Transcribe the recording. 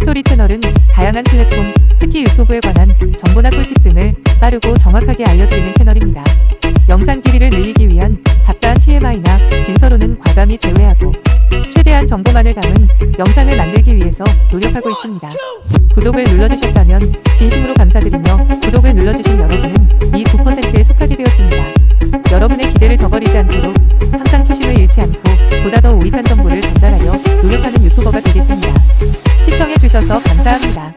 스토리 채널은 다양한 플랫폼, 특히 유튜브에 관한 정보나 꿀팁 등을 빠르고 정확하게 알려드리는 채널입니다. 영상 길이를 늘리기 위한 잡다한 TMI나 빈서로는 과감히 제외하고 최대한 정보만을 담은 영상을 만들기 위해서 노력하고 있습니다. 구독을 눌러주셨다면 진심으로 감사드리며 구독을 눌러주신 여러분은 이 9%에 속하게 되었습니다. 여러분의 기대를 저버리지 않도록 항상 초심을 잃지 않고 보다 더 우익한 정보를 전달하여 노력하는 유튜버가 감사합니다.